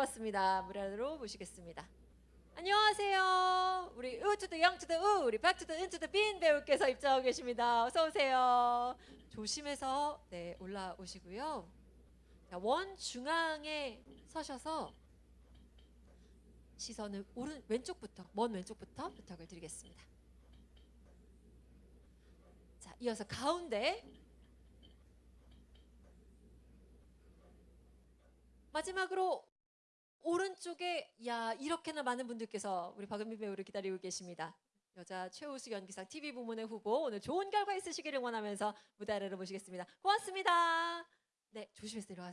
고맙습니다. 무례로 모시겠습니다. 안녕하세요. 우리 우투더 영투더 우 우리 박투더 은투더 빈 배우께서 입장하고 계십니다. 어서 오세요. 조심해서 네 올라오시고요. 자, 원 중앙에 서셔서 시선을 오른 왼쪽부터 먼 왼쪽부터 부탁을 드리겠습니다. 자, 이어서 가운데 마지막으로 오른쪽에 야 이렇게나 많은 분들께서 우리 박은미 배우를 기다리고 계십니다. 여자 최우수 연기상 TV 부문의 후보 오늘 좋은 결과 있으시기를 원하면서 무대 아래로 모시겠습니다. 고맙습니다. 네 조심해서 내려가세요.